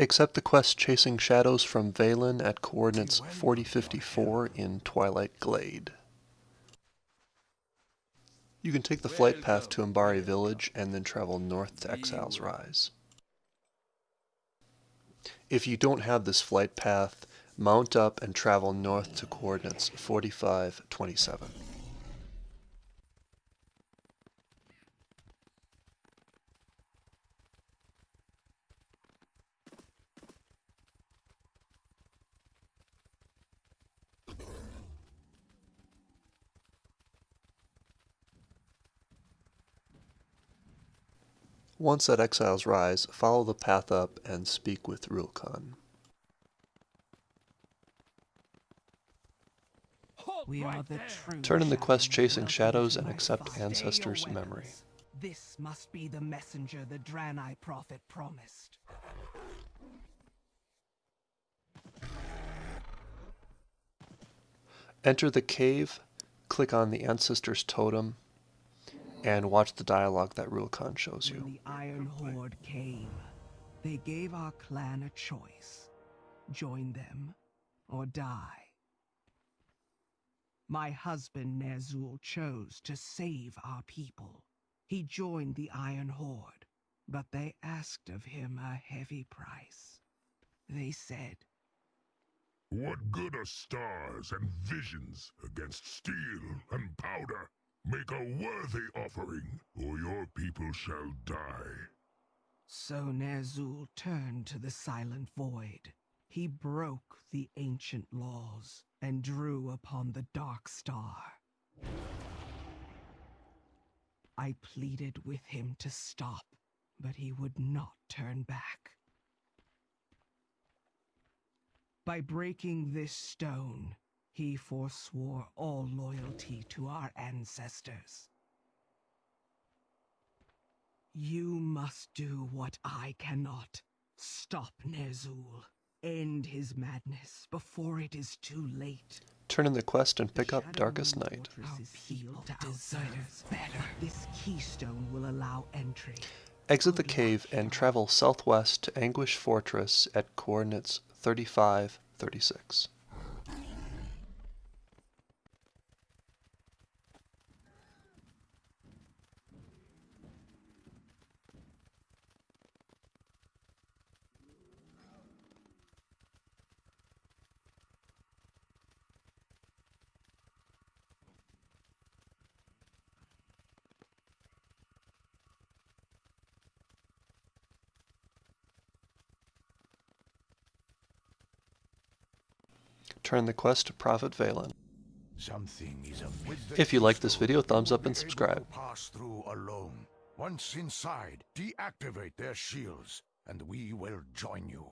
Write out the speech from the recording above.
Accept the quest Chasing Shadows from Velen at coordinates 4054 in Twilight Glade. You can take the flight path to Embaari Village and then travel north to Exile's Rise. If you don't have this flight path, mount up and travel north to coordinates 4527. Once at Exile's Rise, follow the path up and speak with Rulkan. We are the true Turn in the quest Chasing shadows Shadows and accept. Ancestor's memory. This must be the messenger the Draenei prophet promised. Enter the cave, click on the Ancestor's totem, and watch the dialogue that Rulkan shows you. When the Iron Horde came, they gave our clan a choice. Join them or die. My husband Ner'zhul chose to save our people. He joined the Iron Horde, but they asked of him a heavy price. They said, What good are stars and visions against steel and powder? Make a worthy offering, or your people shall die. So Ner'zhul turned to the Silent Void. He broke the ancient laws and drew upon the Dark Star. I pleaded with him to stop, but he would not turn back. By breaking this stone, he forswore all loyalty to our ancestors. You must do what I cannot. Stop Ner'zhul. End his madness before it is too late. Turn in the quest and pick up Darkest Night. Our people deserve better. This keystone will allow entry. Exit the cave and travel southwest to Anguish Fortress at coordinates 3536. Turn the quest to Prophet Velen. Something is. If you like this video, thumbs up and subscribe. Pass through alone. Once inside, deactivate their shields, and we will join you.